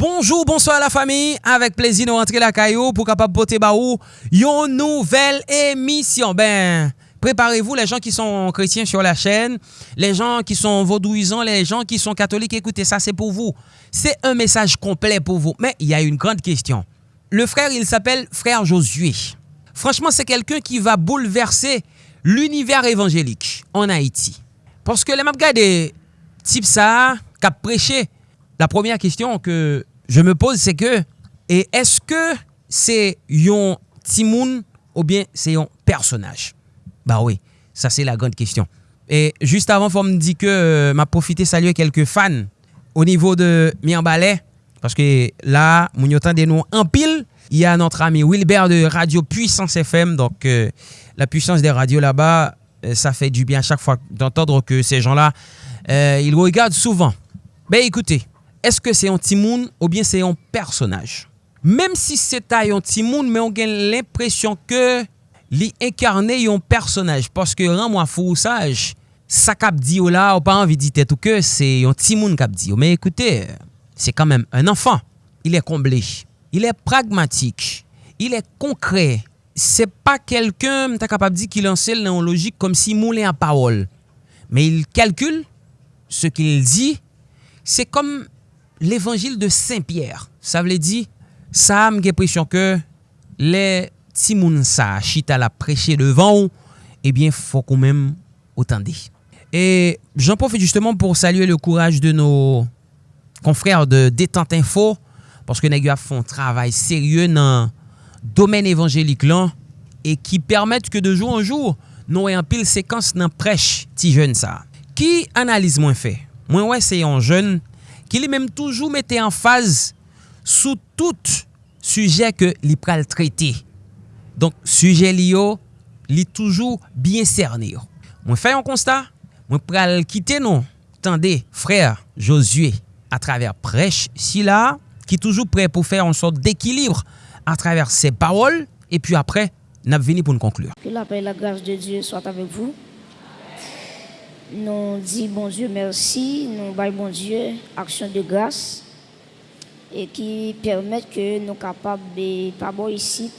Bonjou, bonsoy la fami, avek plezi nou rentre la kayo pou kapap pote ba ou yon nouvel emisyon. Ben, preparevou le jan ki son kretien sur la chen, le jan ki son vodouizan, le jan ki son katolik, ekoute sa se pou vou. Se un mesaj komple pou vou. Men, y a yon grande kestyon. Le frère, il s'apel frère Josué. Franchement, se kelken ki va bouleverse l'univers evanjelik en Haiti. Porske le map gade tip sa, kap preche, La première question que je me pose, c'est que, et est-ce que c'est yon timoun ou bien c'est yon personnage? Bah oui, ça c'est la grande question. Et juste avant, faut me dire que euh, m'a profité saluer quelques fans au niveau de Mianbalais, parce que là, mouniotan des noms en pile, il y a notre ami Wilbert de Radio Puissance FM, donc euh, la puissance des radios là-bas, euh, ça fait du bien à chaque fois d'entendre que ces gens-là, ils regardent souvent. Ben écoutez, eske se yon timoun ou bien se yon personaj. Mem si ta yon timoun, men yon gen l'impresyon ke li enkarne yon personaj, paske ran mwa fou saj, sa kap di yo la, ou pa anvi di tet ou ke, se yon timoun kap di yo. Men ekoute, se kanmem un anfan, il e komble, il e pragmatik, il e konkre, se pa kelken ta kapap di ki lansel nan logik kom si moule an parol. Men il kalkul, se ki il di, se kom l'évangile de Saint-Pierre. Sa vle di, sa am gen presyon ke le timoun sa chita la preche devan ou, eh ebyen fò kon mèm otande. Et j'en profite justement pour saluer le courage de nos confrères de Détente Info, parce que Nagyo a font travail sérieux nan domaine évangélique lan, et qui permettent que de jour en jour, nou e an pil sekans nan prech ti jeune sa. Ki analize mwen fe? Mwen wè se yon jeune ki li menm toujou mette en faz sou tout suje ke li pral trete. Donk, suje li yo, li toujou bien cerne yo. Mwen fay an konsta, mwen pral kite nou, tende, frèr Josué, a traver prech si la, ki toujou pre pou fèr an sort d'ekilibre a traver se parol, e pi apre, nap veni pou nou konklur. Que la paix et la grâce de Dieu soient avec vous. Nous dit bon Dieu merci, nous baillons bon Dieu action de grâce et qui permettent que nous capables de pas ici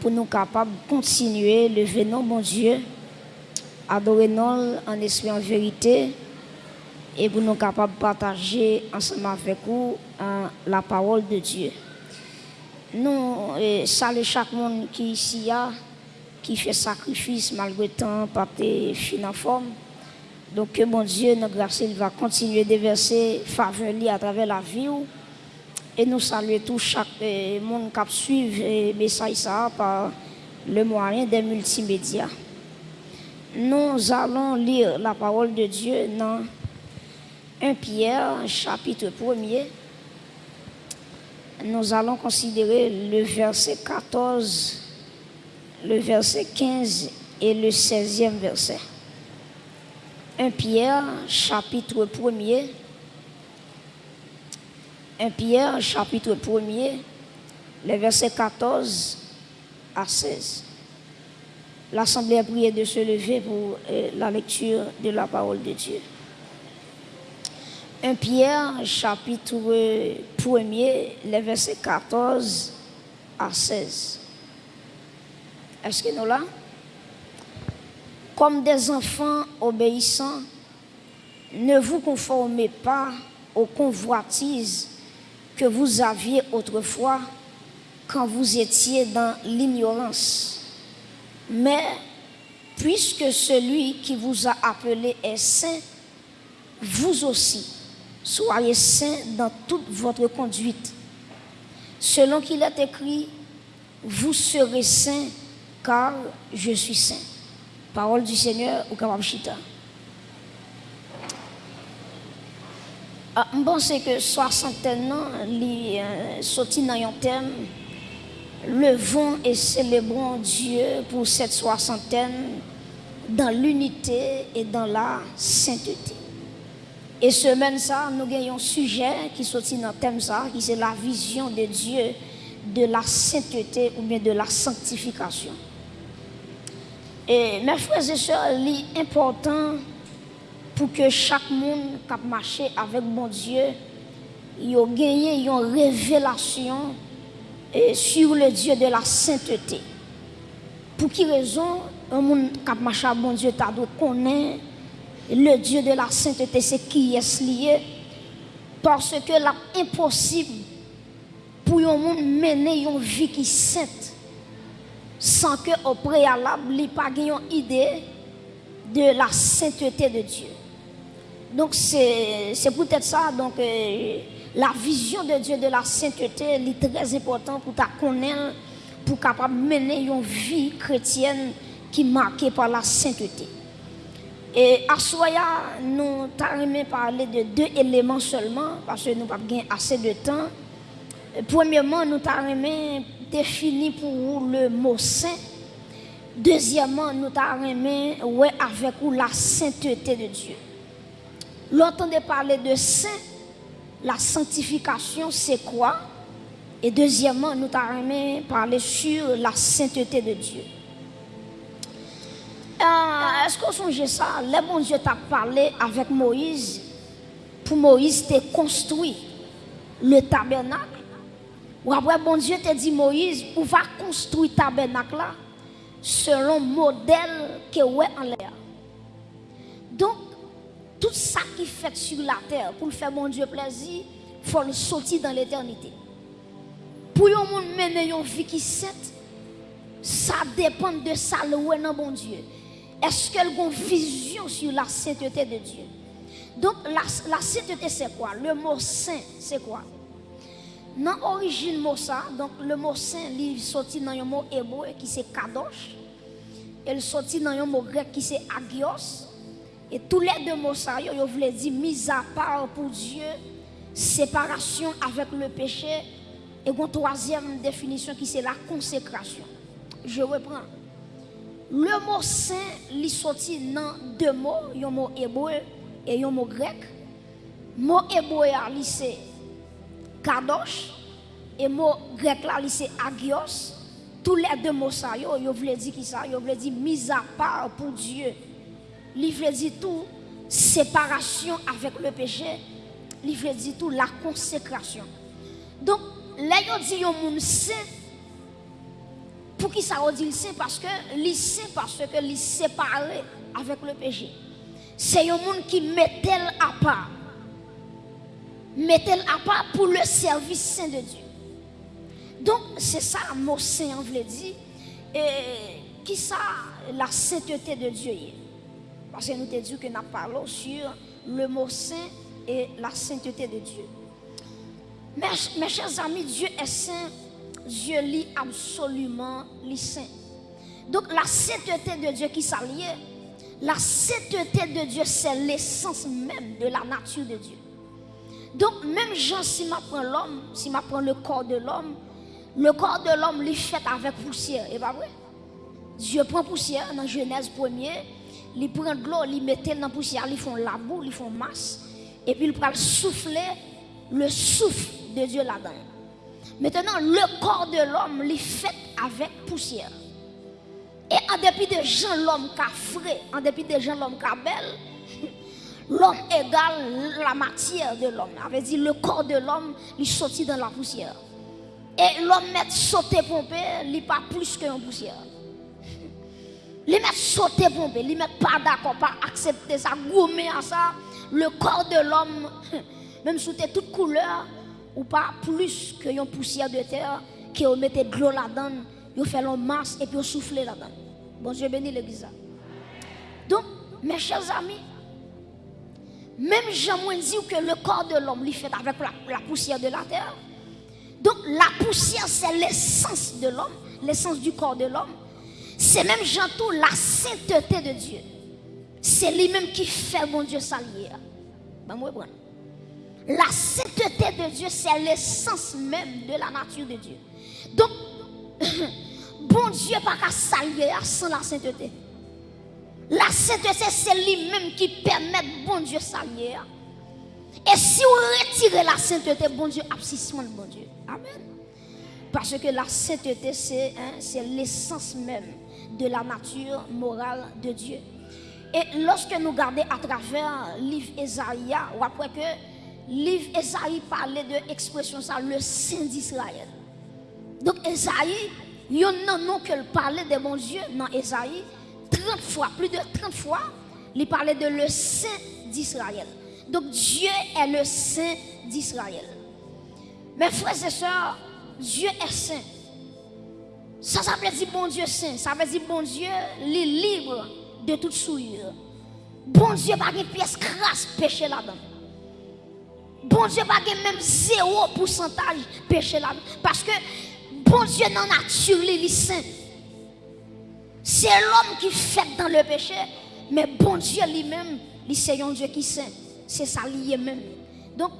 pour nous capables de continuer le venon bon Dieu, adorer nous en esprit en vérité et pour nous capables de partager ensemble avec vous la parole de Dieu. Nous saluons chaque monde qui ici a qui fait sacrifice malgré temps, pas fin en forme. Donc que mon Dieu, notre grâce, il va continuer de verser faveur à travers la vie. Et nous saluons tout chaque euh, monde qui suit le message ça par le moyen des multimédias. Nous allons lire la parole de Dieu dans 1 Pierre, chapitre 1er. Nous allons considérer le verset 14 le verset 15 et le 16e verset. 1 Pierre, chapitre 1er. 1 Pierre, chapitre 1er, le verset 14 à 16. L'Assemblée a prié de se lever pour euh, la lecture de la parole de Dieu. 1 Pierre, chapitre 1er, le verset 14 à 16. Est-ce que nous là Comme des enfants obéissants, ne vous conformez pas aux convoitises que vous aviez autrefois quand vous étiez dans l'ignorance. Mais puisque celui qui vous a appelé est saint, vous aussi, soyez saints dans toute votre conduite. Selon qu'il est écrit, vous serez saints car je suis saint. Parole du Seigneur au Kawamchita. Ah, je pense que soixantaine ans, li euh, dans un thème, levons et célébrons Dieu pour cette soixantaine dans l'unité et dans la sainteté. Et semaine ça, nous avons un sujet qui sorti dans le thème ça, qui c'est la vision de Dieu de la sainteté ou bien de la sanctification. Et mes frères et sœurs, c'est important pour que chaque monde qui marché avec mon Dieu ils ont gagné une révélation sur le Dieu de la sainteté. Pour qui raison un monde qui marche bon Dieu t'a connaît le Dieu de la sainteté, c'est qui est lié? Parce que l'impossible pour un monde mener une vie qui est sainte sans que au préalable, il pas une idée de la sainteté de Dieu. Donc c'est peut-être ça donc euh, la vision de Dieu de la sainteté est très important pour ta connaître pour capable mener une vie chrétienne qui est marquée par la sainteté. Et à Soya, nous avons parler de deux éléments seulement, parce que nous n'avons pas assez de temps. Premièrement, nous avons défini pour vous le mot saint. Deuxièmement, nous avons ouais, avec vous la sainteté de Dieu. L'entendez parler de saint, la sanctification, c'est quoi? Et deuxièmement, nous avons parler sur la sainteté de Dieu. Euh, est-ce qu'on songe ça? Le bon Dieu t'a parlé avec Moïse. Pour Moïse, t'es construit le tabernacle. Ou après, bon Dieu t'a dit Moïse, on va construire le tabernacle là selon le modèle que ouais en l'air. Donc, tout ça qui fait sur la terre pour faire mon Dieu plaisir, il faut le sortir dans l'éternité. Pour un monde mener une vie qui sainte, ça dépend de ça le bon Dieu. Est-ce qu'elle a une vision sur la sainteté de Dieu? Donc, la, sainteté, c'est quoi? Le mot saint, c'est quoi? Dans l'origine mot ça, donc le mot saint, il sorti dans un mot hébreu qui c'est kadosh. Il sorti dans un mot grec qui c'est agios. Et tous les deux mots ça, ils voulaient dire mise à part pour Dieu, séparation avec le péché. Et une troisième définition qui c'est la consécration. Je reprends. Le mot saint, il sorti dans deux mots, un mot hébreu et un mot grec. Le mot hébreu, c'est kadosh et mot grec là, c'est agios. Tous les deux mots ça, yo, yo voulait dire qui ça, yo voulait dire mise à part pour Dieu. Il veut dire tout séparation avec le péché. Il veut dire tout la consécration. Donc, là, yo dit un monde saint pour qui ça dit c'est parce que c'est parce que est séparé avec le péché. C'est un monde qui met elle à part. Met elle à part pour le service saint de Dieu. Donc c'est ça mot saint on veut dire et qui ça la sainteté de Dieu Parce que nous te dit que nous parlons sur le mot saint et la sainteté de Dieu. mes chers amis, Dieu est saint Dieu lit absolument les saints. Donc la sainteté de Dieu qui s'allie, la sainteté de Dieu, c'est l'essence même de la nature de Dieu. Donc même Jean, si m'apprend l'homme, si m'apprend le corps de l'homme, le corps de l'homme est fait avec poussière, et pas vrai? Dieu prend poussière dans Genèse 1er, il prend de l'eau, il met dans la poussière, ils font la boue, ils font masse, et puis il prend souffler le souffle de Dieu là-dedans. Maintenant, le corps de l'homme est fait avec poussière. Et en dépit de gens, l'homme qui a frais, en dépit de gens, l'homme qui a belle, l'homme égale la matière de l'homme. avait dit le corps de l'homme, il sorti dans la poussière. Et l'homme met sauter pompé, il pas plus qu'une poussière. Il met sauter pompé, il met pas d'accord, pas accepter ça, gommer à ça. Le corps de l'homme, même sous toute couleur, ou pas plus que une poussière de terre, qui mettait de l'eau là-dedans, on fait l'eau masse et puis on souffle là-dedans. Bon Dieu béni l'église. Donc, mes chers amis, même Jean dit que le corps de l'homme est fait avec la, poussière de la terre. Donc, la poussière, c'est l'essence de l'homme, l'essence du corps de l'homme. C'est même Jean tout la sainteté de Dieu. C'est lui-même qui fait mon Dieu s'allier. Ben, la sainteté de Dieu, c'est l'essence même de la nature de Dieu. Donc, bon Dieu pas qu'à saluer sans la sainteté. La sainteté, c'est lui-même qui permet bon Dieu saluer. Et si on retire la sainteté, bon Dieu, abscissement de bon Dieu. Amen. Parce que la sainteté, hein, c'est l'essence même de la nature morale de Dieu. Et lorsque nous regardons à travers le livre Esaïa, on voit que livre Esaïe parlait de l'expression ça, le Saint d'Israël. Donc Esaïe, il y a un nom qu'elle parlait de mon Dieu dans Esaïe, 30 fois, plus de 30 fois, il parlait de le Saint d'Israël. Donc Dieu est le Saint d'Israël. Mes frères et sœurs, Dieu est saint. Ça, ça veut dire bon Dieu saint. Ça veut dire bon Dieu est libre de toute souillure. Bon Dieu pas une pièce crasse péché là-dedans. Bon Dieu pas même zéro pourcentage péché là-dedans. Parce que bon Dieu dans nature, il est saint. C'est l'homme qui fait dans le péché. Mais bon Dieu lui-même, il c'est un Dieu qui saint. C'est ça lié même. Donc,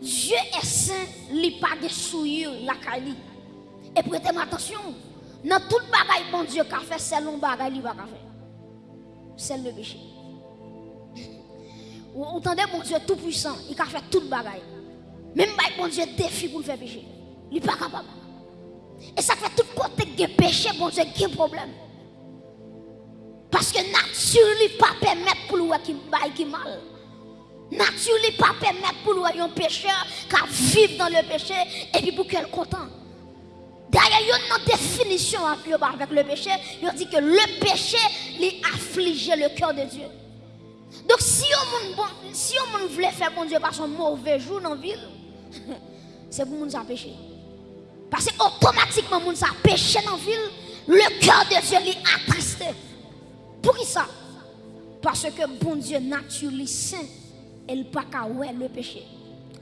Dieu est saint, il pas de souillure, la cali. Et prêtez attention, dans tout le bagage, bon Dieu, qu'a fait, c'est le bagage, il va faire. C'est le péché. Vous entendez, bon Dieu tout puissant, il a fait tout le bagage. Même bon Dieu défi pour le faire péché. Il n'est pas capable. Et ça fait tout côté de péché, bon Dieu, qui problème. Parce que nature ne pas permettre pour lui qui mal. Nature ne pas permettre pour lui un pécheur qui vivre dans le péché et puis pour qu'elle content. D'ailleurs, il y a une définition avec le péché. Il dit que le péché, il afflige le cœur de Dieu. Donc, si on si on voulait faire bon Dieu par son mauvais jour dans la ville, c'est pour nous péché. Parce que automatiquement, nous a péché dans la ville, le cœur de Dieu est attristé. Pour qui ça Parce que bon Dieu naturellement saint, il pas qu'à le péché.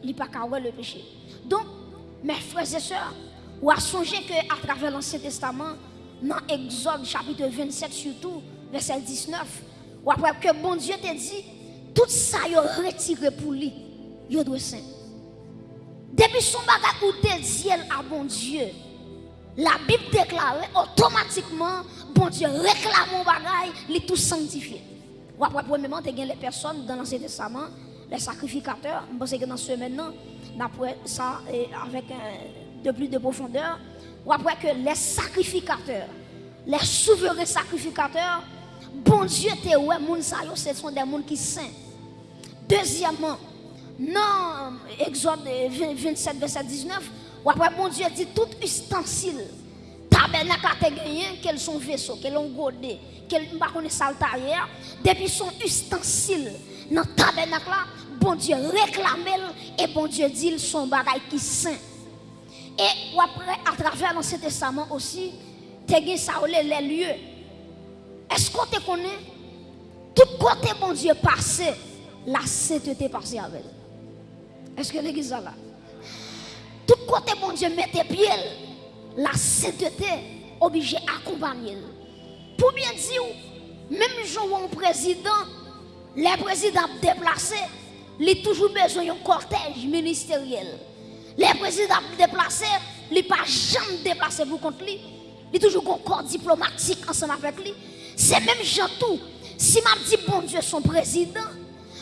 Il pas qu'à le péché. Donc, mes frères et sœurs, ou à songer que à travers l'Ancien Testament, dans Exode chapitre 27 surtout, verset 19, ou après que bon Dieu te dit, tout ça il retiré pour lui, il doit saint. Depuis son bagage où te dit à bon Dieu, la Bible déclare automatiquement, bon Dieu réclame mon bagage, il tout sanctifié. Ou après, premièrement, tu as les personnes dans l'Ancien Testament, les sacrificateurs. Je pense que dans ce maintenant, après ça, avec de plus de profondeur, ou après que les sacrificateurs, les souverains sacrificateurs, bon Dieu te ouais, ce sont des gens qui sont saints. Deuxièmement, dans Exode 27, verset 19, ou après bon Dieu dit tout ustensile, tabernacle a gagné, quels sont vaisseaux, quels ont godé, quels sont saltarières, depuis son ustensile, dans le tabernacle bon Dieu réclame et bon Dieu dit son bagage qui saint. Et après, à travers l'Ancien Testament aussi, tu as ça les lieux. Est-ce qu'on te connaît? Tout côté bon Dieu passé, la sainteté passée avec. Est-ce que l'église là? Tout côté bon Dieu tes pieds, la sainteté obligé accompagner. Pour bien dire, même jour un président, les présidents déplacés, il a toujours besoin d'un cortège ministériel. Les présidents déplacés, il n'a pas jamais déplacé pour contre lui. Il a toujours un corps diplomatique ensemble avec lui. C'est même Jean tout. Si m'a dit bon Dieu son président,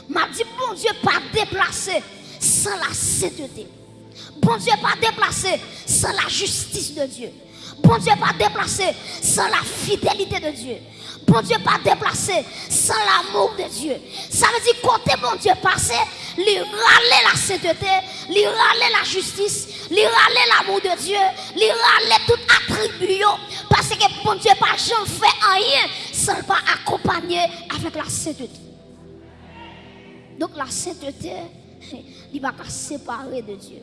m'a dit bon Dieu pas déplacé sans la sainteté. Bon Dieu pas déplacé sans la justice de Dieu. Bon Dieu pas déplacé sans la fidélité de Dieu bon Dieu pas déplacé sans l'amour de Dieu. Ça veut dire côté bon Dieu passé, lui râler la sainteté, lui râler la justice, lui râler l'amour de Dieu, lui râler tout attribut parce que bon Dieu pas jamais fait rien sans pas accompagner avec la sainteté. Donc la sainteté, il va pas séparer de Dieu.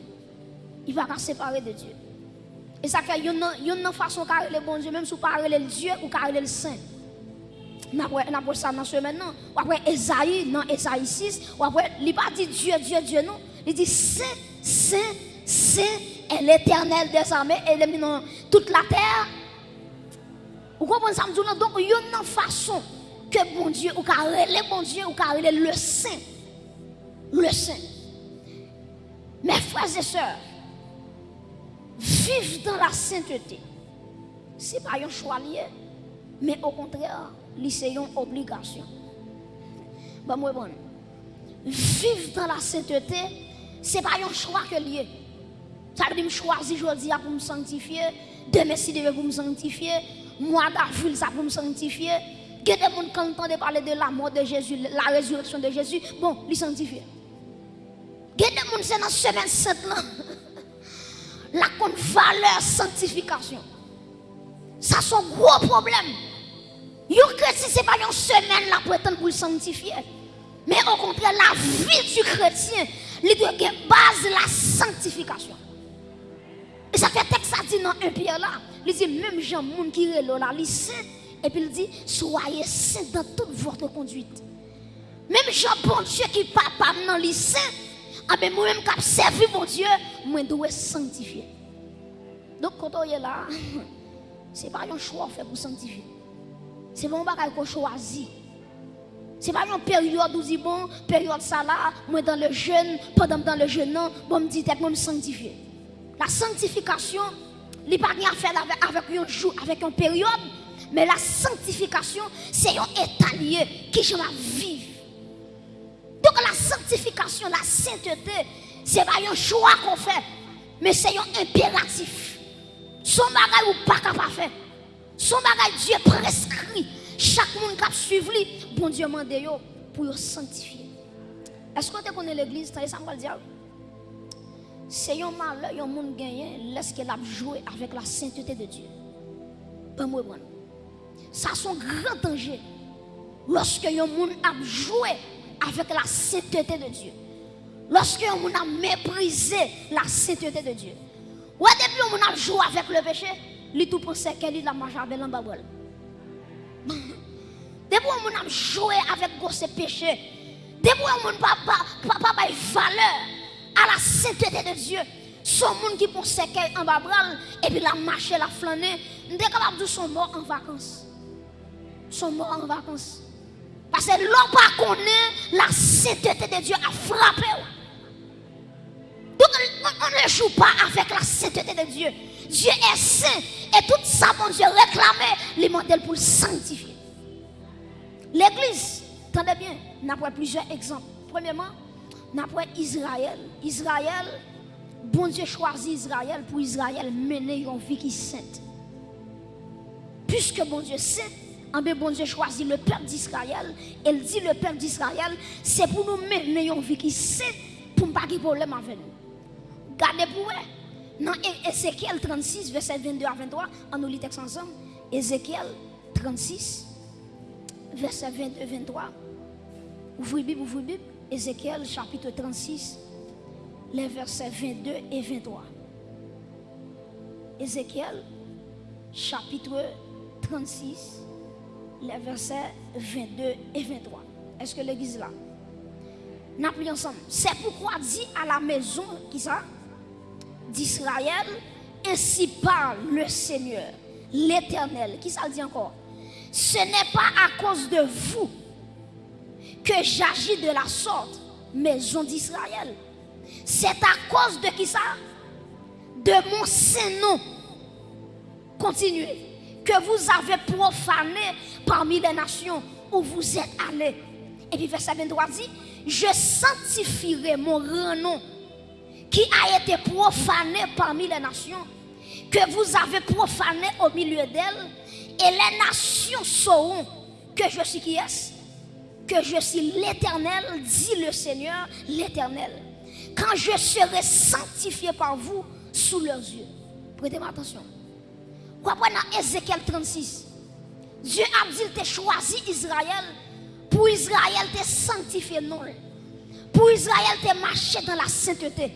Il va pas séparer de Dieu. Et ça fait une, une façon de le bon Dieu, même si vous parlez le Dieu ou parlez le Saint. Après ça dans ce maintenant. Ou après Esaïe, dans Esaïe 6, ou après, il pas dit Dieu, Dieu, Dieu, non? Il dit Saint, Saint, Saint est l'éternel des armées dans toute la terre. Vous comprenez ça? Donc, il y a une façon que bon Dieu, ou car le bon Dieu, ou car le Saint. Le Saint. Mes frères et sœurs, vivre dans la sainteté, ce n'est pas un choix lié, mais au contraire, c'est une obligation. Bon, moi, bon. Vivre dans la sainteté, ce n'est pas un choix que lié. Ça veut dire choisir aujourd'hui pour me sanctifier, demain si pour me sanctifier, moi d'avril ça pour me sanctifier. A des gens qui parler de la mort de Jésus, la résurrection de Jésus, bon, les sanctifier. Il y a des monde c'est dans semaine sainte. La compte valeur sanctification. Ça c'est un gros problème. Yo chrétien c'est pas une semaine là pour le sanctifier. Mais au contraire la vie du chrétien, il doit base la sanctification. Et ça fait texte ça dit dans un Pierre là, il dit même gens monde qui est là, il saint et puis il dit soyez saints dans toute votre conduite. Même Jean bon Dieu qui papa dans les saints, ah ben moi-même qui servi mon Dieu, moi dois sanctifier. Donc quand on est là, c'est pas un choix fait pour sanctifier. C'est pas un bagage qu'on choisit. C'est pas une période où dit bon, période ça là, moi dans le jeûne, pendant dans le jeûne, non, bon me dit moi me sanctifier. La sanctification, il n'y a pas à faire avec, avec un jour, avec une période, mais la sanctification, c'est un état lié qui je vivre. Donc la sanctification, la sainteté, c'est pas un choix qu'on fait, mais c'est un impératif. Son bagage ou pas capable faire. Son bagage Dieu prescrit. Chaque monde qui suivre lui, bon Dieu mande pour sanctifier. Est-ce que tu connais l'église, ça c'est un malheur, un monde gagné, lorsqu'il a joué avec la sainteté de Dieu. Pas moi, Ça, c'est un grand danger. Lorsque un monde a joué avec la sainteté de Dieu. Lorsque monde a méprisé la sainteté de Dieu. Ouais, depuis monde a joué avec le péché, il tout pensait qu'elle est la marche avec l'embabole. Depuis monde a joué avec ce péché. Depuis monde n'a pas, valeur à la sainteté de Dieu. Son monde qui pense qu'elle en bas et puis la marche, la flâner, nous sommes capables de son mort en vacances. Son mort en vacances. Parce que l'homme pas connaît la sainteté de Dieu a frappé. Donc on ne joue pas avec la sainteté de Dieu. Dieu est saint et tout ça, mon Dieu, réclamait les modèles pour le sanctifier. L'église, attendez bien, n'a pas plusieurs exemples. Premièrement, après Israël. Israël, bon Dieu choisit Israël pour Israël mener une vie qui est sainte. Puisque bon Dieu sait, en bon Dieu choisit le peuple d'Israël. Elle dit le peuple d'Israël, c'est pour nous mener une vie qui sainte pour ne pas avoir problème avec nous. Gardez pour vous. Dans Ézéchiel 36, verset 22 à 23, on nous lit texte ensemble. Ézéchiel 36, verset 22 à 23. Ouvrez Bible, ouvrez Bible. Ézéchiel chapitre 36, les versets 22 et 23. Ézéchiel chapitre 36, les versets 22 et 23. Est-ce que l'église là? Nous ensemble. C'est pourquoi dit à la maison, qui ça? D'Israël, ainsi parle le Seigneur, l'Éternel. Qui ça dit encore? Ce n'est pas à cause de vous que j'agis de la sorte, maison d'Israël. C'est à cause de qui ça? De mon saint nom. Continuez. Que vous avez profané parmi les nations où vous êtes allés. Et puis verset 23 dit, je sanctifierai mon nom qui a été profané parmi les nations, que vous avez profané au milieu d'elles, et les nations sauront que je suis qui est que je suis l'éternel, dit le Seigneur, l'éternel. Quand je serai sanctifié par vous sous leurs yeux. Prêtez-moi attention. Comprenez dans Ézéchiel 36. Dieu a dit qu'il choisi Israël pour Israël te sanctifier. Pour Israël te marcher dans la sainteté.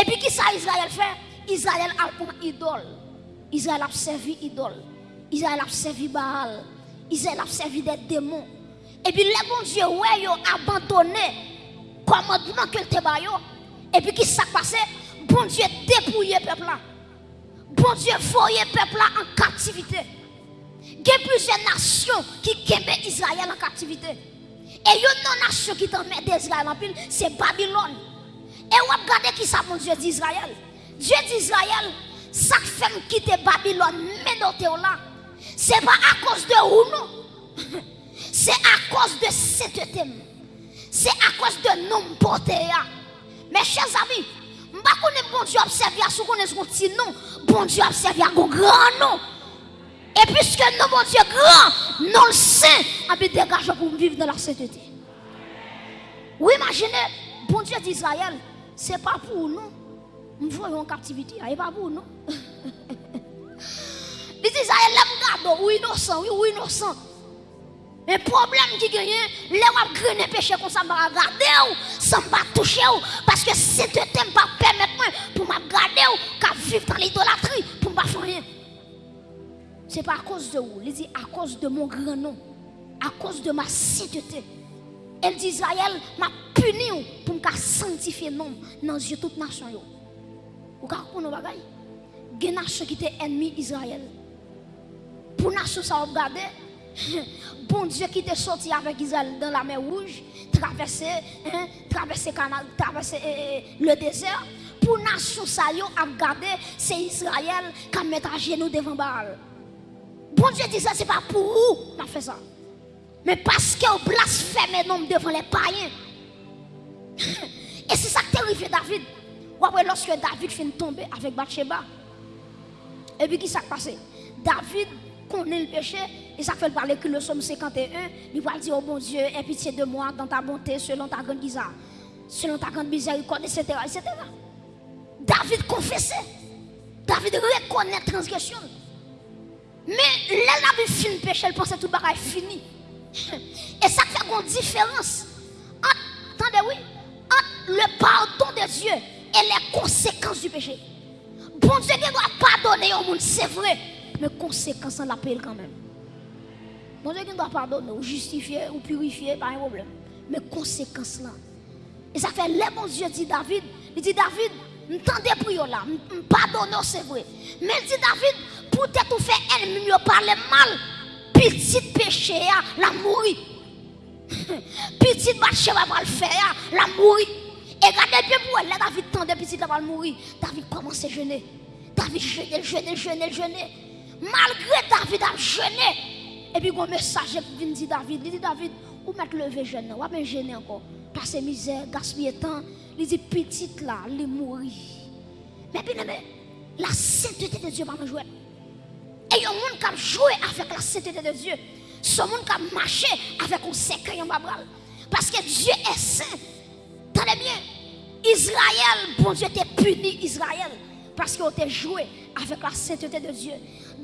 Et puis qui ça Israël fait? Israël a pour idole. Israël a servi idole. Israël a servi Baal. Israël a servi des démons. Et puis les bon Dieu, ouais, yo abandonné commandement que te bayo. Et puis qui s'est passé? Bon Dieu dépouillé peuple là. Bon Dieu foyer peuple là en captivité. Il y a plusieurs nations qui kembe Israël en captivité. Et une nation qui met d'Israël en pile, c'est Babylone. Et vous regardez qui ça, mon Dieu d'Israël. Dieu d'Israël, ça fait quitter Babylone, mais dans là. C'est pas à cause de vous, non? C'est à cause de cette thème. C'est à cause de nom porté. Mes chers amis, sais pas bon Dieu observe à ce qu'on est petit nom. Bon Dieu observe à un grand nom. Et puisque nous, bon Dieu grand, non le saint, a bien dégagé pour vivre dans la sainteté. Vous imaginez, bon Dieu d'Israël, c'est pas pour nous. Nous voyons en captivité, c'est pas pour nous. Il dit Israël, l'aime oui innocent, oui, oui innocent. Un problème qui gagne, les wap grene péché comme ça, m'a regarder ou, sans pas toucher ou, parce que si tu t'aimes pas permettre pour m'a ou, qu'à vivre dans l'idolâtrie, pour pas faire rien. C'est pas à cause de vous, il dit à cause de mon grand nom, à cause de ma sainteté. Elle dit Israël m'a puni pour me sanctifier nom dans les yeux de toute nation. Vous comprenez nos bagailles? Il y a des nations qui étaient ennemis Israël. Pour nation ça regarder bon Dieu qui était sorti avec Israël dans la mer Rouge, traverser, hein, traverser, canal, traverser euh, le désert, pour nation ça a gardé, c'est Israël qui a mis à genoux devant Baal. Bon Dieu dit ça, c'est pas pour vous qu'on fait ça. Mais parce que vous blasphémez devant les païens. Et c'est ça qui arrivé David. Après, lorsque David finit tomber avec Bathsheba, et puis qui s'est passé? David connaît le péché, et ça fait parler que le psaume 51, il va dire, oh bon Dieu, aie pitié de moi dans ta bonté, selon ta grande misère, selon ta grande miséricorde, etc., etc. David confessait. David reconnaît la transgression. Mais là, David finit le péché, il pensait tout le fini. Et ça fait une différence attendez, oui, entre le pardon de Dieu et les conséquences du péché. Bon Dieu qui doit pardonner au monde, c'est vrai, mais conséquences, on l'appelle quand même. Bon Dieu qui doit pardonner, ou justifier, ou purifier, pas un problème. Mais conséquences là. Et ça fait, les bon Dieu dit David, il dit David, m'tendez pour là, pardonne, c'est vrai. Mais il dit David, pour tout faire ennemi, parler mal, petit péché, la mourir. petit marché va le faire, la mourir. Et regardez bien pour elle, David tendait petit va mourir. David commence à jeûner. David jeûnait, jeûnait, jeûnait, jeûnait. Malgré David a jeûné. Et puis, un message qui dire David, il dit David, où mettre lever jeûne, ou bien jeûner encore? Passer misère, gaspiller temps. Il dit petite là, il mourir. Mais bien aimé, la sainteté de Dieu va me jouer. Et il y a un monde qui a joué avec la sainteté de Dieu. Ce monde qui a marché avec un secret. Parce que Dieu est saint. Tenez bien, Israël, bon Dieu t'a puni Israël. Parce qu'il t'a joué avec la sainteté de Dieu.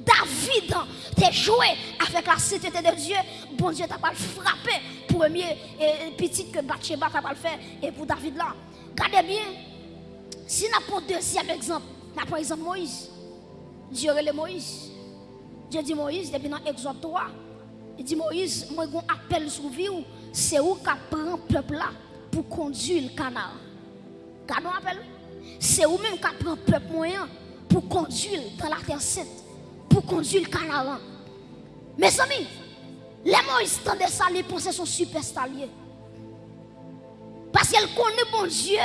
David t'a joué avec la sainteté de Dieu. Bon Dieu t'a pas frappé. Premier et petit que Bathsheba t'a pas fait. Et pour David là. Regardez bien. Si nous prenons deuxième exemple, nous prenons exemple Moïse. Dieu est Moïse. Dieu dit Moïse, depuis dans Exode 3, il dit Moïse, moi un appel sur vie, c'est où qui prend le peuple là pour conduire le canal. C'est où même qui prend le peuple moyen pour conduire dans la terre sainte, pour conduire le canal. Mes amis, les Moïse tendait ça, les pensées sont super. Parce qu'elle connaît bon Dieu,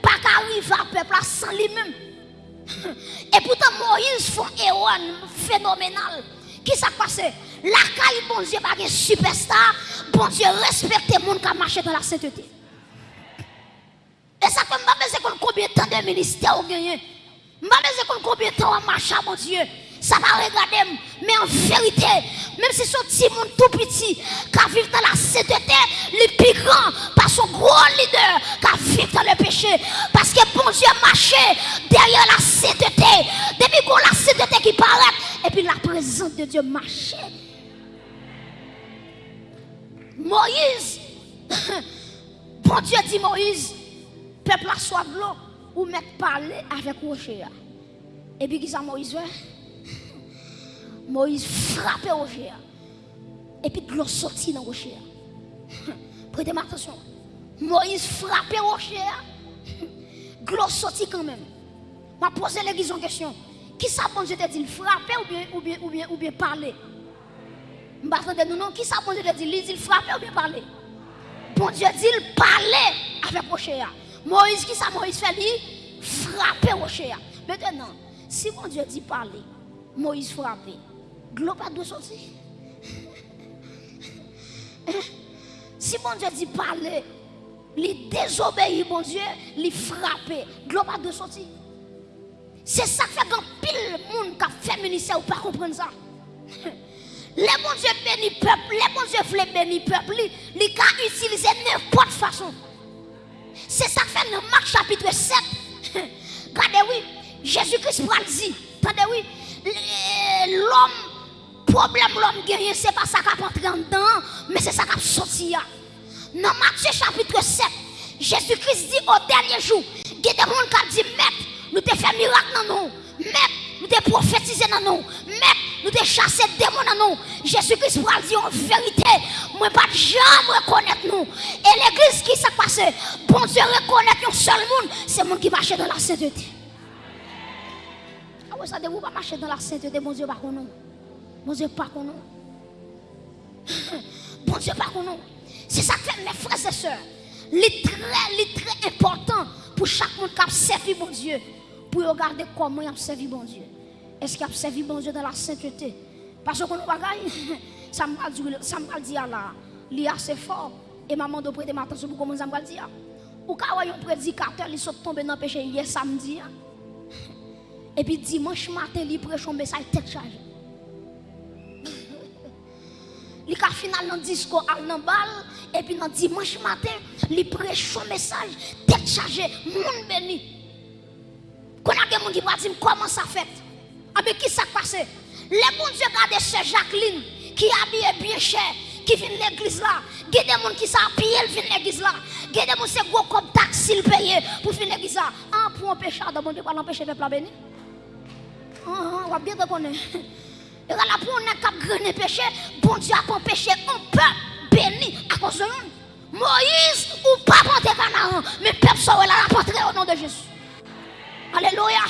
pas qu'arriver à peuple sans lui-même. Et pourtant, Moïse fait un phénoménal. Qui s'est passé La caille, bon Dieu, pas superstar. Bon Dieu, respecte les gens qui marché dans la sainteté. Et ça fait pas combien de temps de ministère vous gagnez. Je combien de temps on marche, mon Dieu ça va regarder. Mais en vérité, même si son petit monde tout petit, qui vit dans la sainteté, le plus grand, par son gros leader, qui vit dans le péché. Parce que bon Dieu marché derrière la sainteté. Depuis qu'on la sainteté qui paraît, et puis la présence de Dieu marchait. Moïse, bon Dieu dit Moïse, peuple a soif l'eau, ou mettre parler avec Rocher. Et puis qui ça Moïse? Moïse frappait au rocher. Et puis l'eau sortit dans le rocher. Prêtez attention. Moïse frappait au rocher. De l'eau sortit quand même. Je posé l'église en question. Qui ça bon Dieu te dit ou bien, ou bien, ou bien, ou bien parler? Non. Qui ça bon Dieu te dit Il dit ou bien parler? Bon Dieu dit parler avec rocher. Moïse, qui ça Moïse fait lui Frapper rocher. Maintenant, si bon Dieu dit parler, Moïse frappait. L'eau pas de sortir. si mon Dieu dit parler, il désobéit, mon Dieu, il frappe. L'eau pas de sortir. C'est ça qui fait qu'un pile monde qui a fait ministère ou pas comprendre ça. Les bon Dieu béni peuple, les bon Dieu voulait bénir peuple, il a utilisé n'importe façon. C'est ça fait dans Marc chapitre 7. Regardez, oui, Jésus-Christ dit. Oui, l'homme, problème l'homme gagne, c'est pas ça qui en dedans, mais c'est ça qui a sorti. Dans Matthieu chapitre 7, Jésus-Christ dit au dernier jour, il y a des gens qui dit, Maître, nous te fait miracle dans nous. Maître, nous te prophétisé dans nous. Maître, nous te chassé démons dans nous. Jésus-Christ va dire en vérité, moi pas jamais reconnaître nous. Et l'église qui s'est passée, bon Dieu reconnaître un seul monde, c'est le monde qui marche dans la sainteté. Ah ouais, ça ne pas marcher dans la sainteté, bon Dieu pas nous. Bon Dieu pas qu'on. Bon Dieu pas qu'on. C'est ça que fait mes frères et sœurs. C'est très, très important pour chaque monde qui a servi mon Dieu. Pour regarder comment il a servi mon Dieu. Est-ce qu'il a servi mon Dieu dans la sainteté? Parce que nous ça m'a dit, ça m'a dit là, il est assez fort. Et maman doit prêter attention pour comment ça m'a dit. Ou quand un prédicateur, il sont tombé dans le péché hier samedi. Et puis dimanche matin, il prêche un message tête chargée. Il a final dans discours à balle et puis dans dimanche matin, il prêche son message tête chargée, monde béni. Y a gens qui vont dire comment ça fait? Ah mais qui s'est passé? Les bons Dieu regardent sœur Jacqueline qui habille bien cher qui vient l'église là. Des gens qui s'habillent, qui viennent l'église là. Des gens qui gros comme taxi payé pour venir l'église là. Ah, pour un péché, bon Dieu, pas l'empêcher de béni. Ah, ah, on va bien reconnaître. Et là, pour un cap grand péché, bon Dieu a empêché un peuple béni à cause de nous. Moïse, ou pas monter Canaan, mais peuple soit là, la au nom de Jésus. Alléluia.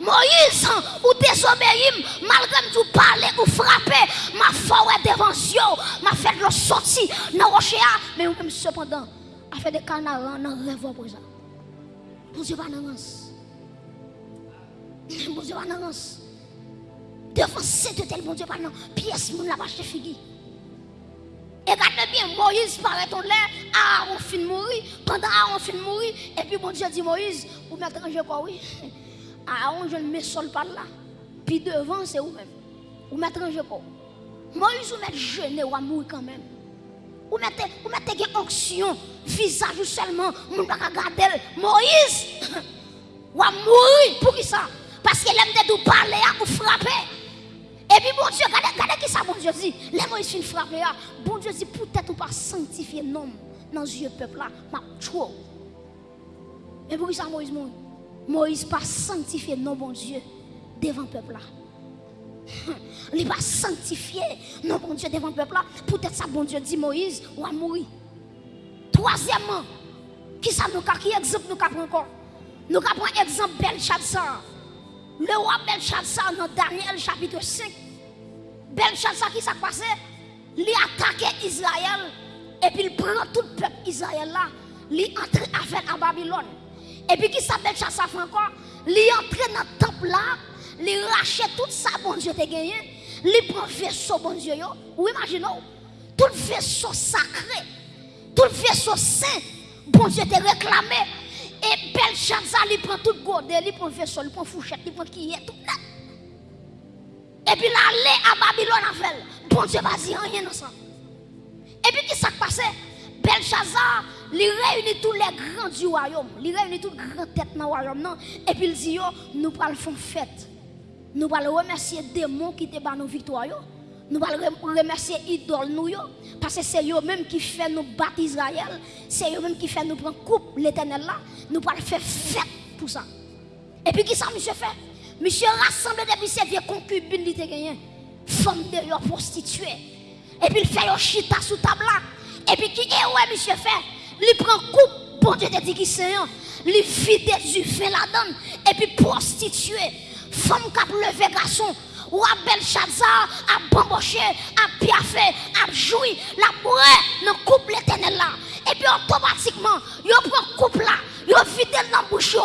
Moïse, ou désobéis, malgré tout parler ou frapper, ma foi devant Dieu, m'a fait le sortir dans le rocher, mais même cependant, a fait des canards dans le rêve pour ça. Bon Dieu va dans Bon Dieu va dans Devant cette tel bon Dieu va dans pièce, mon la vache figure. Et regardez bien, Moïse paraît en l'air, Aaron fin mourir, pendant Aaron fin mourir, et puis bon Dieu dit Moïse, vous mettez quoi, oui? Aaron, je ne me sol pas là. Puis devant, c'est vous-même. Vous mettez un quoi? Moïse, vous mettez jeûner ou mourir quand même? Vous mettez, vous mettez une onction, visage seulement, vous ne pas regarder. Moïse, ou mourir. Pour qui ça? Parce qu'il aime de parler ou frapper. Et puis, bon Dieu, regardez, qui ça, bon Dieu dit. Les Moïse fin frapper. Bon Dieu dit, peut-être ou pas sanctifier nom dans ce peuple là, m'a trop. Mais pour ça, Moïse? Moïse pas sanctifié non bon Dieu devant le peuple là. Il pas sanctifié non bon Dieu devant le peuple là. Peut-être ça bon Dieu dit Moïse ou à mourir. Troisièmement, qui ça nous qui exemple nous prend encore? Nous avons exemple Belshazzar. Le roi Belshazzar dans Daniel chapitre 5. Belshazzar qui s'est passé Il attaqué Israël et puis il prend tout le peuple Israël là. Il entre avec à Babylone. Et puis qui s'appelle chasse encore, il entre dans le temple là, il rachète tout ça, bon Dieu t'a gagné, il prend vaisseau, bon Dieu, ou imaginez, tout le vaisseau sacré, tout le vaisseau saint, bon Dieu t'a réclamé, E bel chan sa li pran tout gode, li pran vesol, li pran fouchet, li pran kiye, tout net. E pi la le a Babylon a fel, bon se bazi an yen ansan. E pi ki sak pase, bel chan sa li reyuni tout le gran di wayom, li reyuni tout gran tet nan wayom nan. E pi li di yo, nou pral fon fèt, nou pral remersye demon ki te ban nou viktoryo. Nous allons remercier les idoles. Parce que c'est eux-mêmes qui font nous battre Israël. C'est eux-mêmes qui font nous prendre coupe l'éternel là. Nous allons faire fête pour ça. Et puis, qui ça, monsieur fait? Monsieur rassemble depuis ses vieux concubines, il gagné. Femme de prostituée. Et puis, il fait un chita sous table là. Et puis, qui est, ouais, monsieur fait? Il prend coupe, bon Dieu te dit qu'il c'est il vide du fait la donne, et puis prostituée, femme qui a levé garçon, ou à Belshazzar, à bamboché, à piafé, à joui, la bourrée, dans coupe l'éternel là. Et puis automatiquement, il prend coupe là, il vide dans bouche,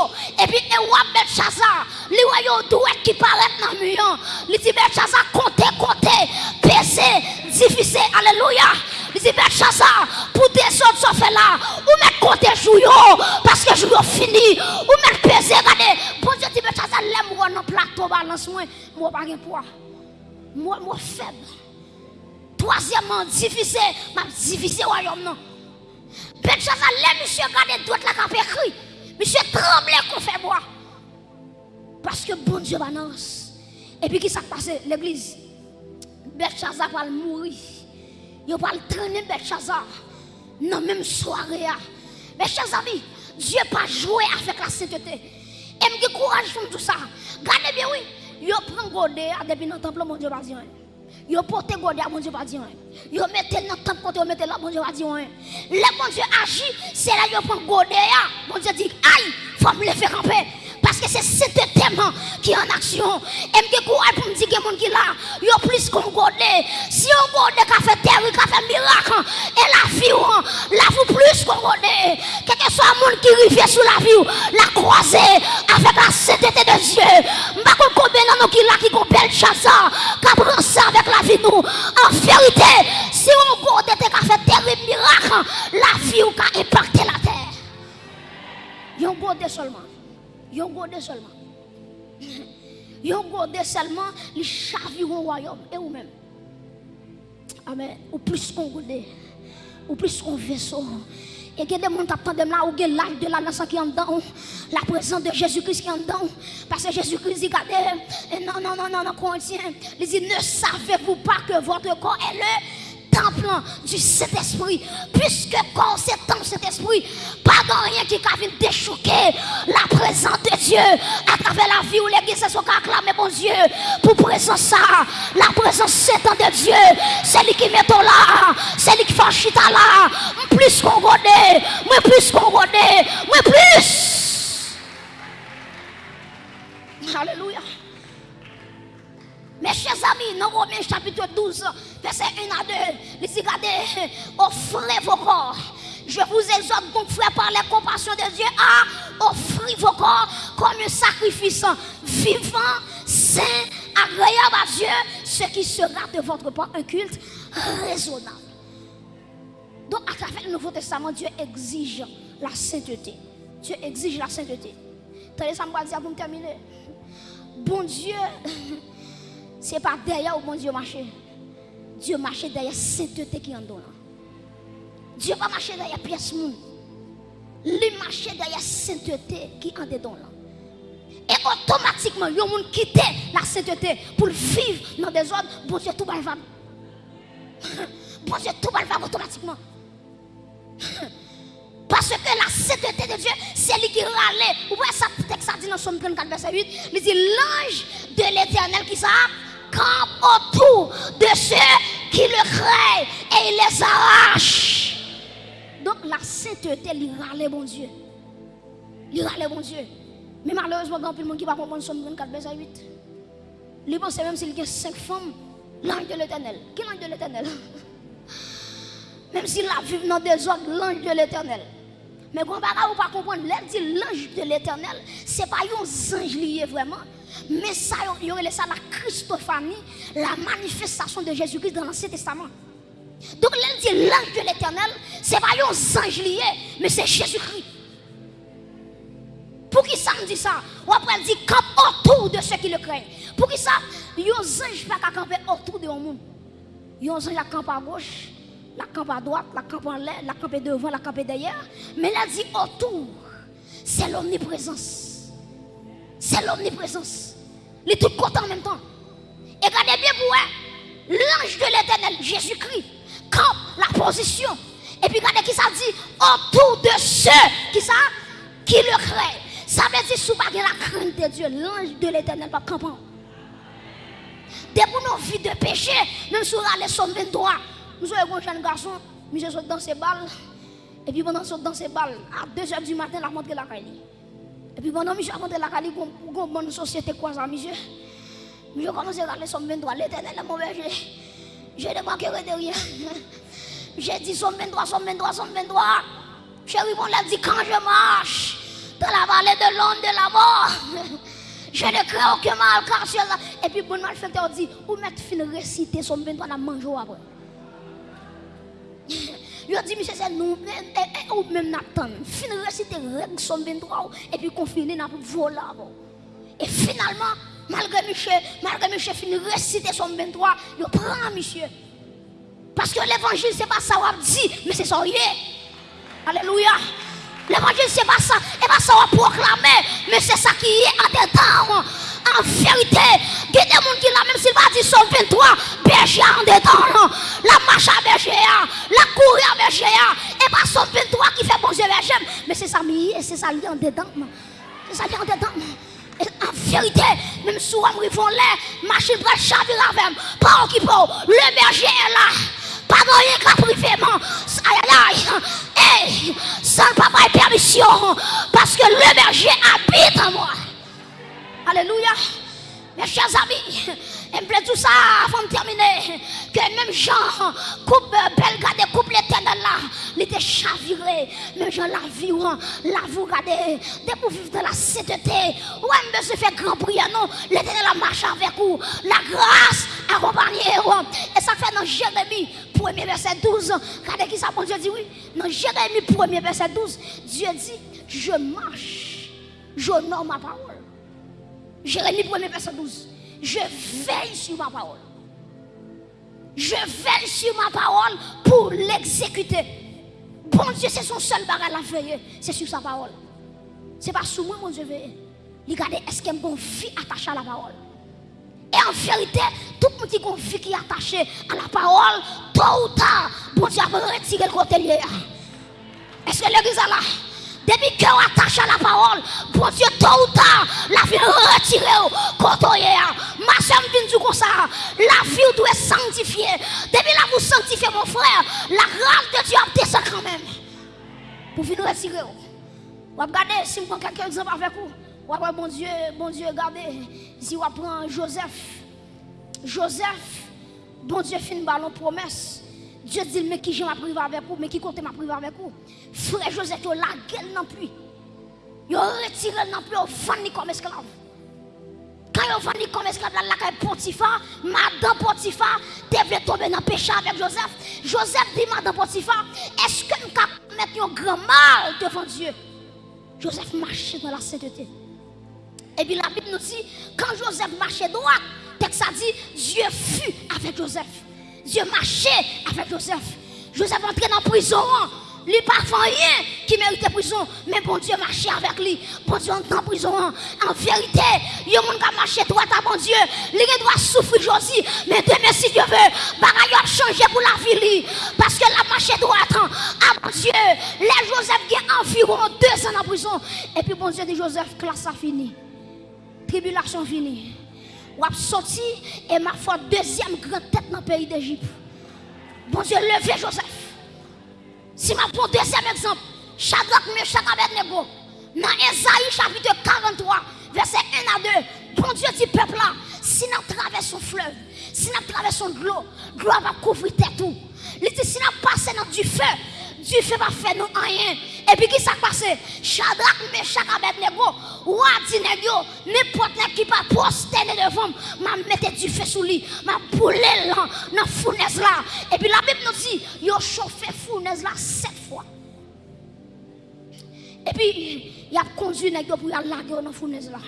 et puis et ou à Belshazzar, il voit doué qui paraît dans le mur, il dit Belshazzar, comptez, comptez, pesez, difficile, alléluia. Li di met chansa pou desot so fe la. Ou met kote jou yo. Paske jou yo fini. Ou met peze gade. Bon diyo di met chansa lem wè nan plato balans mwen. Mwen bagè pwa. Mwen mwen feb. Troasyèman divise. Mwen divise wè yon nan. Met chansa lem msye gade doit la kapè kri. Msye tremble kon fe mwa. Paske bon diyo balans. E pi ki sa kpase l'eglise. Bet chansa pal mouri. Mourir. Il va traîner Belshazzar. Non, même soirée. Mes chers amis, Dieu pas joué avec la sainteté. Et me courage pour tout ça. Regardez bien, oui. Yo prend godé depuis dans le temple, mon Dieu va dire. Yo porte godé, mon Dieu va dire. Yo mettez dans le temple, yo mettez là, mon Dieu va dire. Le bon Dieu agit, c'est là godé. Mon Dieu dit. Parce que c'est cet thème qui est en action. Et je courage pour me dire que les gens qui là, ils plus qu'on. Si on qui fait terre, qui fait miracle, et la vie, la vie plus qu'on. Quel que soit le monde qui arrive sur la vie, la croiser avec la sainteté de Dieu. Je ne sais pas combien qui là qui belle chasse, qui ça avec la vie nous. En vérité, si on godé qui fait terre et miracle, la vie qui impacté la terre. Ont godé seulement. Yon godé seulement. Yon godé seulement, les chavirent au royaume. Et ou même. Amen. Ou plus qu'on godé. Ou plus qu'on vaisseau. Et il y a des gens qui là, ou l'âge de la nation qui est en dedans, la présence de Jésus-Christ qui est en dedans. Parce que Jésus-Christ dit, regardez, non, non, non, non, non, Corinthiens, il dit, ne savez-vous pas que votre corps est le temple du Saint-Esprit. Puisque quand c'est temple Saint-Esprit, pas de rien qui a déchouquer la présence de Dieu à travers la vie où l'église se sont acclamés, bon Dieu, pour présence ça, la présence de Dieu, c'est lui qui met là, c'est lui qui fait chita là, plus qu'on connaît, moi plus qu'on connaît, moi plus. Alléluia. Mes chers amis, dans Romains chapitre 12, verset 1 à 2, il dit, regardez, offrez vos corps. Je vous exhorte donc, frère, par la compassion de Dieu, à offrir vos corps comme un sacrifice vivant, saint, agréable à Dieu, ce qui sera de votre part un culte raisonnable. Donc, à travers le Nouveau Testament, Dieu exige la sainteté. Dieu exige la sainteté. Tenez, ça me dire pour terminer. Bon Dieu. Ce n'est pas derrière où mon Dieu marche. Dieu marche derrière sainteté qui en dedans. Dieu va marcher derrière pièce monde. Il marche derrière sainteté qui en dedans. Et automatiquement, il y a monde quitte la sainteté pour vivre dans des ordres. Bon Dieu, tout va Bon Dieu, tout va automatiquement. Parce que la sainteté de Dieu, c'est lui qui râle. Vous voyez ça, texte ça dit dans Somme 34, verset 8. Il dit l'ange de l'éternel qui ça campe autour de ceux qui le créent et il les arrache. Donc la sainteté, il râle bon Dieu. Il râle bon Dieu. Mais malheureusement, il y a le monde qui va comprendre Somme 24, verset 8. Il pense même s'il y a cinq femmes, l'ange de l'éternel. Qui l'ange de l'éternel? Même s'il a vu dans des ordres, l'ange de l'éternel. Mais quand vous pas comprendre, l'ange de l'éternel, ce n'est pas un ange lié vraiment. Mais ça, il y aurait ça la Christophanie, la manifestation de Jésus-Christ dans l'Ancien Testament. Donc, dit l'ange de l'éternel, c'est pas un ange lié, mais c'est Jésus-Christ. Pour qui ça me dit ça? Ou après, il dit campe autour de ceux qui le craignent. Pour qui ça? Un ange pas camper autour de monde. Y a un ange qui campe à gauche, la campe à droite, la campe en l'air, la campe devant, la campe derrière. Mais là, dit autour, c'est l'omniprésence c'est l'omniprésence. Il est tout en même temps. Et regardez bien pour l'ange de l'éternel, Jésus-Christ, campe la position. Et puis regardez qui ça dit autour de ceux qui ça qui le créent. Ça veut dire sous la crainte de Dieu, l'ange de l'éternel pas campant. Dès pour nos vies de péché, même sur les sommes 23, nous sommes un jeune garçon, monsieur saute dans ses balles. Et puis pendant saute dans ses balles, à 2h du matin, la montre la caille. Et puis pendant que je rentré la Cali, une bonne société quoi ça, monsieur? Je commence à aller sur 23, l'éternel est mon berger. Je débarqué de rien. J'ai dit somme 23, somme 23, somme 23. Chérie, mon l'a dit quand je marche dans la vallée de l'ombre de la mort. Je ne crains aucun mal car là. Et puis bon malfaiteur dit, où mettre fin réciter somme 23 dans manger après? Il a dit, monsieur, c'est nous, ou même Nathan. Fin règle somme 23 et puis confiner n'a voler. Et finalement, malgré monsieur, malgré monsieur fin réciter somme 23, il prend monsieur. Parce que l'évangile, ce n'est pas ça qu'on dit, mais c'est ça. Alléluia. L'évangile, c'est pas ça. Et pas ça, on va proclamer. Mais c'est ça qui est en dedans. A des gens qui là, même s'il va dire Somme 23, berger en dedans. La marche à berger, la cour à berger. Et pas Somme 23 qui fait bon Dieu berger. Mais c'est ça, c'est ça, en dedans. C'est ça, en dedans. En vérité, même si on rivons l'air, machine va chavirer avec Pas qui Le berger est là. Pas rien qu'à privé. Aïe aïe aïe. Et sans papa et permission. Parce que le berger habite en moi. Alléluia. Mes chers amis, et me plaît tout ça avant de terminer. Que même Jean, coupe belle garde, coupe l'éternel là, il était chaviré. Même Jean la vie, la vous regardez, dès pour vivre dans la sainteté, ouais, mais se fait grand prière, non, l'éternel a marché avec vous, la grâce accompagnée. Et ça fait dans Jérémie, 1er verset 12. Regardez qui ça, bon Dieu dit oui. Dans Jérémie, 1er verset 12, Dieu dit, je marche, j'honore ma parole. Jérémie 1 verset 12. Je veille sur ma parole. Je veille sur ma parole pour l'exécuter. Bon Dieu, c'est son seul bagage à veiller. C'est sur sa parole. C'est pas sur moi, mon Dieu, veille. Regardez, est-ce qu'il y a une vie attachée à la parole? Et en vérité, tout le monde qui vie qui est attaché à la parole, tôt ou tard, bon Dieu va retirer le côté lié. Est-ce que l'église est là? Depuis qu'on attache à la parole, bon Dieu, tôt ou tard, la vie retirée est. Ma soeur me dit comme ça, la vie doit être sanctifiée. Depuis là, vous sanctifiez mon frère, la grâce de Dieu a ça quand même. Pour venir retirer. Vous regardez, si vous prenez quelques exemples avec vous, vous bon Dieu, bon Dieu, regardez, si vous prenez Joseph, Joseph, bon Dieu une ballon promesse. Dieu dit, mais qui j'ai ma privé avec vous, mais qui compte ma privé avec vous? Frère Joseph, il a la gueule non plus. Il a retiré non plus, il vendu comme esclave. Quand il a vendu comme esclave, la caille Potiphar, Madame Potiphar, devait tomber dans le péché avec Joseph. Joseph dit, Madame Potiphar, est-ce que nous pouvons mettre un grand mal devant Dieu? Joseph marchait dans la sainteté. Et puis la Bible nous dit, quand Joseph marchait droit, texte a dit, Dieu fut avec Joseph. Dieu marchait avec Joseph. Joseph entrait dans la prison. Lui pas rien qui méritait prison, mais bon Dieu marchait avec lui. Bon Dieu entre en prison. En vérité, il y a monde qui marché droit à bon Dieu. Il doit souffrir Josie, mais demain si Dieu veut, bagaille a changé pour la vie parce que la marché droite à bon Dieu. Les Joseph a environ deux ans en prison et puis bon Dieu dit Joseph classe a fini. Tribulation finie ou sorti et ma foi deuxième grande tête dans le pays d'Égypte. Bon Dieu, levez Joseph. Si ma prends deuxième exemple, Shadrach, Meshach, Abednego, dans Esaïe chapitre 43, verset 1 à 2, bon Dieu dit peuple là, si nous traversons fleuve, si nous traversons l'eau, l'eau va couvrir tout. Il dit si nous passons dans du feu, Dieu fait pas faire nous rien. Et puis qui s'est passé? Shadrach, Meshach, Abednego, dit n'importe qui pas prosterné devant, m'a mettre du feu sous lui, m'a boulé là, dans la fournaise là. Et puis la Bible nous dit, il a chauffé fournaise là sept fois. Et puis, il a conduit les pour aller dans la fournaise là.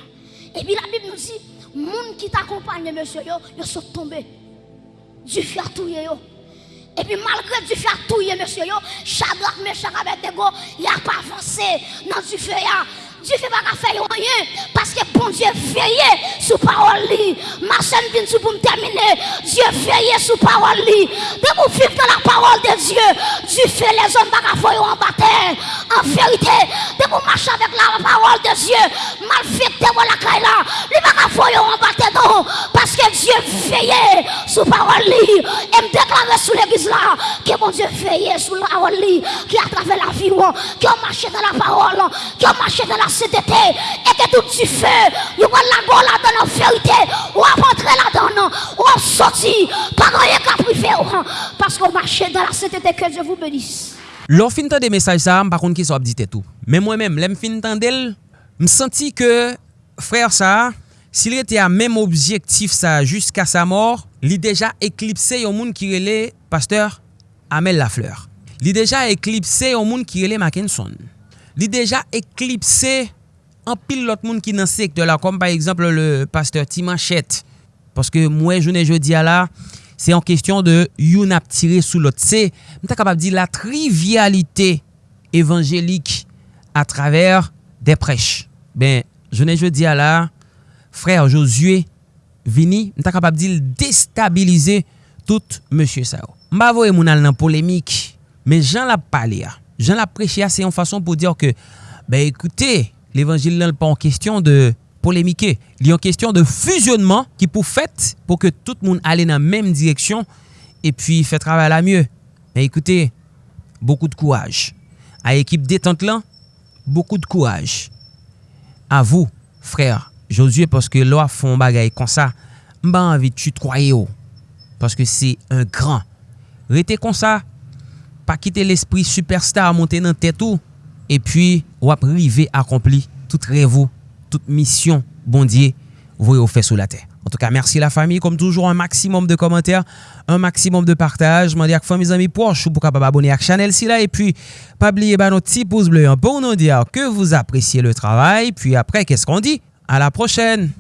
Et puis la Bible nous dit, les gens qui t'accompagnent, monsieur, ils sont tombés. Dieu fait tout. Et puis malgré du fait tout, monsieur, Shadrach, Meshach, Abednego, il a pas avancé dans du feu. Dieu fait pas faire rien parce que bon Dieu veille sur parole. Ma chaîne vient pour me terminer. Dieu veille sur parole. De vous vivre la parole de Dieu, Dieu fait les hommes en bataille. En vérité, de vous marcher avec la parole de Dieu, mal fait de la caille là, pas faire en bataille. Parce que Dieu veille sur parole. Et me déclarer sur l'église là que bon Dieu veille sur la parole qui à travers la vie, qui a marché dans la parole, qui a marché dans la sainteté et que tout du feu, il va la go là dans la vérité, ou à rentrer là dedans non. ou à sortir, pas rien qu'à privé, oh, parce qu'on marche dans la sainteté, que Dieu vous bénisse. Lors fin de message ça, par contre qui sont dit tout. Mais moi-même, l'aime fin d'elle, me senti que frère ça, s'il était à même objectif ça jusqu'à sa mort, il déjà éclipsé au monde qui relait pasteur Amel Lafleur. Il déjà éclipsé eklipse monde qui kirele Mackinson. li deja eklipse an pil lot moun ki nan sekte la, kom par exemple le pasteur Timanchet, paske mwen jounen jodi ala, se an kestyon de yon ap tire sou lot. Se, mwen ta kapap di la trivialite evanjelik a traver de prech. Ben, jounen jodi ala, frèr Josue vini, mwen ta kapap di destabilize tout monsye sa yo. Mba vo e moun al nan polemik, men jan la pali ya. Jean l'a prêché c'est une façon pour dire que ben écoutez, l'évangile n'est pas en question de polémiquer, il est en question de fusionnement qui pour fait pour que tout le monde aille dans la même direction et puis fait travail à mieux. Mais écoutez, beaucoup de courage. À l'équipe détente là, beaucoup de courage. À vous, frère Josué, parce que là, font bagaille comme ça, m'a envie de tu parce que c'est un grand. Restez comme ça, pa kite l'esprit superstar monte nan tetou, e pi wap rive akompli tout revou, tout mission bondye voye ou fe sou la terre. En tout cas, merci la famille. Comme toujours, un maximum de commentaires, un maximum de partage. Je m'en dis à mes amis proches pour capable abonner à la chaîne là. Et puis, pas oublier bah, notre petit pouce bleu pour nous dire que vous appréciez le travail. Puis après, qu'est-ce qu'on dit? À la prochaine!